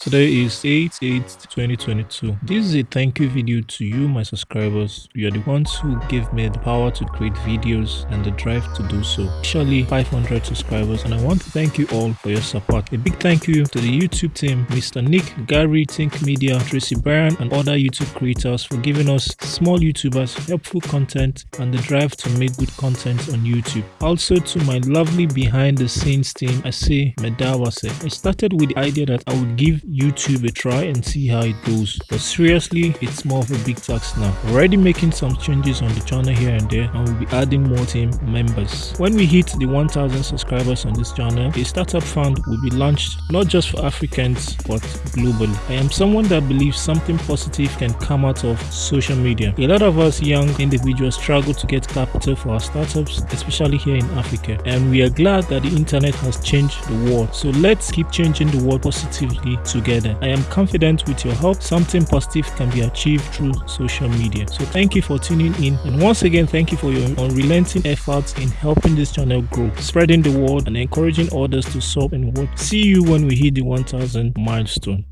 Today is 8 8 2022. This is a thank you video to you, my subscribers. You are the ones who gave me the power to create videos and the drive to do so. Actually, 500 subscribers, and I want to thank you all for your support. A big thank you to the YouTube team, Mr. Nick, Gary, Think Media, Tracy Bryan, and other YouTube creators for giving us small YouTubers helpful content and the drive to make good content on YouTube. Also, to my lovely behind the scenes team, I say Medawase. I started with the idea that I would give YouTube a try and see how it goes. But seriously, it's more of a big task now. Already making some changes on the channel here and there and we'll be adding more team members. When we hit the 1000 subscribers on this channel, a startup fund will be launched not just for Africans but globally. I am someone that believes something positive can come out of social media. A lot of us young individuals struggle to get capital for our startups, especially here in Africa. And we are glad that the internet has changed the world. So let's keep changing the world positively to together. I am confident with your help, something positive can be achieved through social media. So thank you for tuning in. And once again, thank you for your unrelenting efforts in helping this channel grow, spreading the word and encouraging others to solve and work. See you when we hit the 1000 milestone.